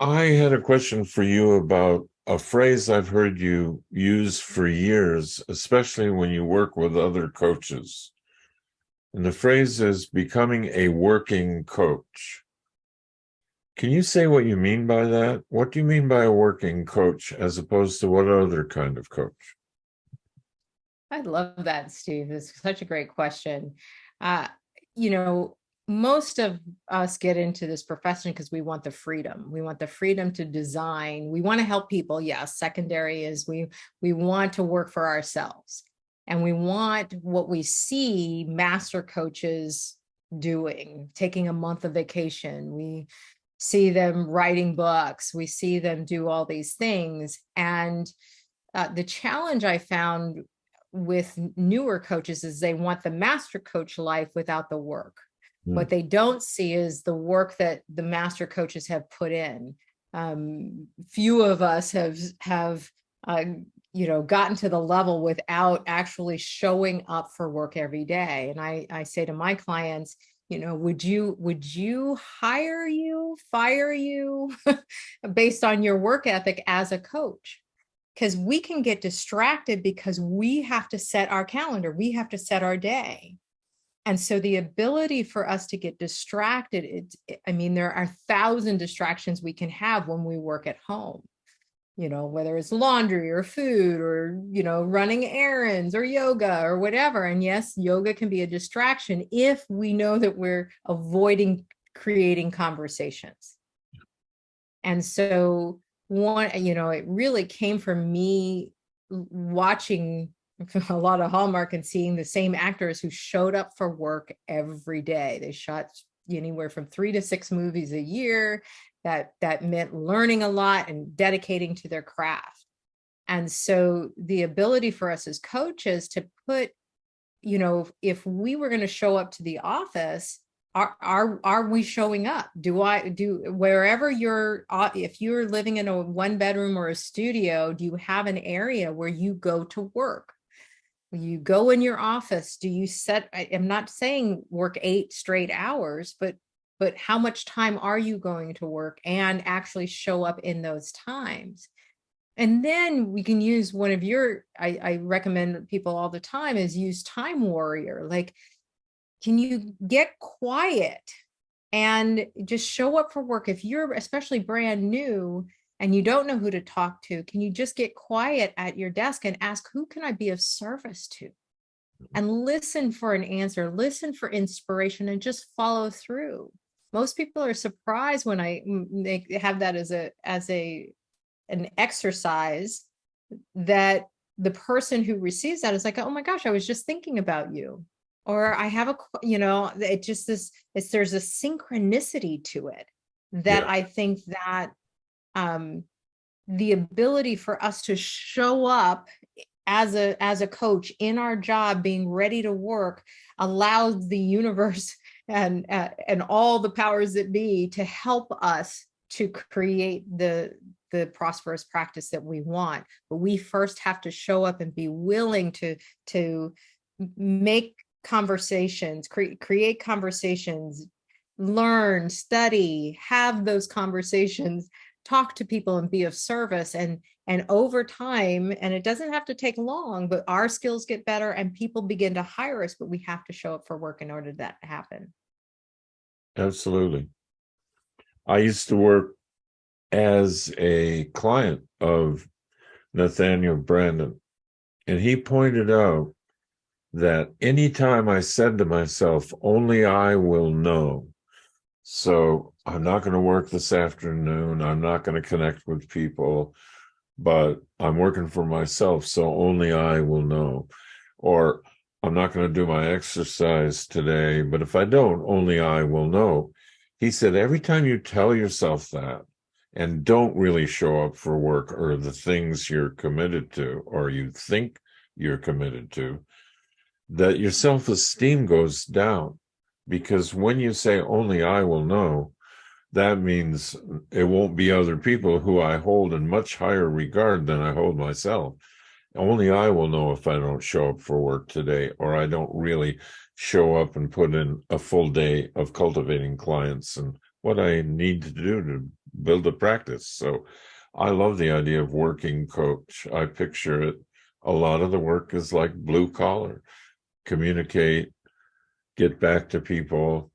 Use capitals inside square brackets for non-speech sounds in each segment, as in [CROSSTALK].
I had a question for you about a phrase I've heard you use for years, especially when you work with other coaches. And the phrase is becoming a working coach. Can you say what you mean by that? What do you mean by a working coach as opposed to what other kind of coach? I love that, Steve. It's such a great question. Uh, you know, most of us get into this profession because we want the freedom. We want the freedom to design. We want to help people. Yes, secondary is we we want to work for ourselves. And we want what we see master coaches doing, taking a month of vacation. We see them writing books. We see them do all these things. And uh, the challenge I found with newer coaches is they want the master coach life without the work Mm. What they don't see is the work that the master coaches have put in. Um, few of us have have uh, you know gotten to the level without actually showing up for work every day. And I I say to my clients, you know, would you would you hire you, fire you [LAUGHS] based on your work ethic as a coach? Because we can get distracted because we have to set our calendar, we have to set our day. And so the ability for us to get distracted, it's, I mean, there are thousand distractions we can have when we work at home, you know, whether it's laundry or food or, you know, running errands or yoga or whatever. And yes, yoga can be a distraction if we know that we're avoiding creating conversations. And so one, you know, it really came from me watching [LAUGHS] a lot of Hallmark and seeing the same actors who showed up for work every day. They shot anywhere from three to six movies a year. That, that meant learning a lot and dedicating to their craft. And so the ability for us as coaches to put, you know, if we were going to show up to the office, are, are, are we showing up? Do I do wherever you're, uh, if you're living in a one bedroom or a studio, do you have an area where you go to work? You go in your office do you set I, am not saying work eight straight hours but but how much time are you going to work and actually show up in those times? And then we can use one of your I, I recommend people all the time is use time warrior like can you get quiet and just show up for work if you're especially brand new and you don't know who to talk to, can you just get quiet at your desk and ask, who can I be of service to? Mm-hmm. And listen for an answer, listen for inspiration and just follow through. Most people are surprised when I they have that as a as a an exercise that the person who receives that is like, oh my gosh, I was just thinking about you. Or I have a, you know, it just this, it's, there's a synchronicity to it that yeah. I think that um, the ability for us to show up as a as a coach in our job being ready to work allows the universe [LAUGHS] and uh, and all the powers that be to help us to create the the prosperous practice that we want. But we first have to show up and be willing to to make conversations cre create conversations learn study have those conversations talk to people and be of service and and over time and it doesn't have to take long but our skills get better and people begin to hire us but we have to show up for work in order that to happen. Absolutely. I used to work as a client of Nathaniel Branden and he pointed out that anytime i said to myself only i will know so I'm not going to work this afternoon. I'm not going to connect with people, but I'm working for myself, so only I will know. Or I'm not going to do my exercise today, but if I don't, only I will know. He said, every time you tell yourself that and don't really show up for work or the things you're committed to or you think you're committed to, that your self-esteem goes down because when you say only I will know, that means it won't be other people who I hold in much higher regard than I hold myself. Only I will know if I don't show up for work today or I don't really show up and put in a full day of cultivating clients and what I need to do to build a practice. So I love the idea of working coach. I picture it. A lot of the work is like blue collar, communicate, get back to people,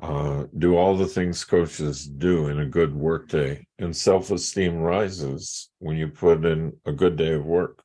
uh, do all the things coaches do in a good work day. And self esteem rises when you put in a good day of work.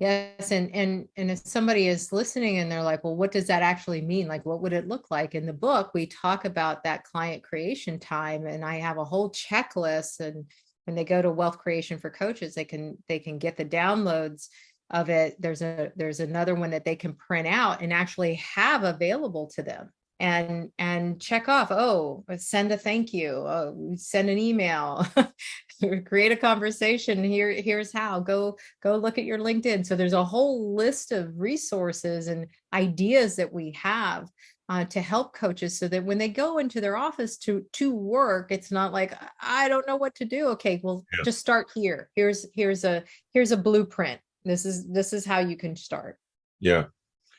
Yes, and and and if somebody is listening and they're like, well, what does that actually mean? Like, what would it look like? In the book, we talk about that client creation time, and I have a whole checklist. And when they go to Wealth Creation for Coaches, they can they can get the downloads of it. There's a there's another one that they can print out and actually have available to them and and check off oh send a thank you oh, send an email [LAUGHS] create a conversation here here's how go go look at your linkedin so there's a whole list of resources and ideas that we have uh, to help coaches so that when they go into their office to to work it's not like i don't know what to do okay well Yeah. just start here here's here's a here's a blueprint this is this is how you can start Yeah.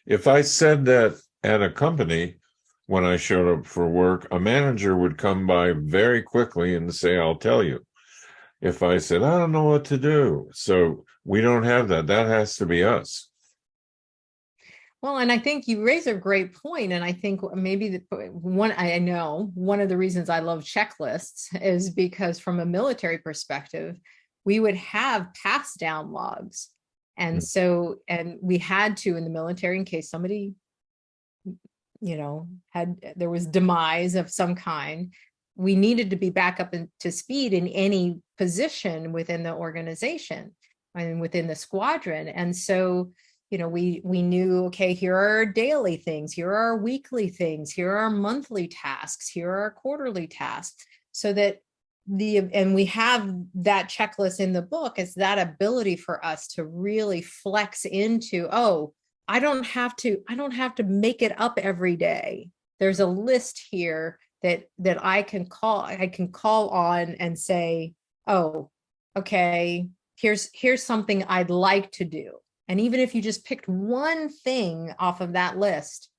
If I said that at a company when I showed up for work, a manager would come by very quickly and say, I'll tell you. If I said, I don't know what to do. So we don't have that. That has to be us. Well, and I think you raise a great point, and I think maybe the one I know one of the reasons I love checklists is because from a military perspective, we would have pass down logs, and Mm. so and we had to in the military in case somebody, you know, had there was demise of some kind. We needed to be back up in- to speed in any position within the organization and within the squadron, and so you know we we knew okay here are our daily things here are our weekly things here are our monthly tasks here are our quarterly tasks so that the and we have that checklist in the book is that ability for us to really flex into oh i don't have to i don't have to make it up every day there's a list here that that i can call i can call on and say oh okay here's here's something i'd like to do and even if you just picked one thing off of that list,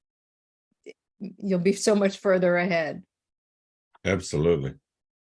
you'll be so much further ahead. Absolutely.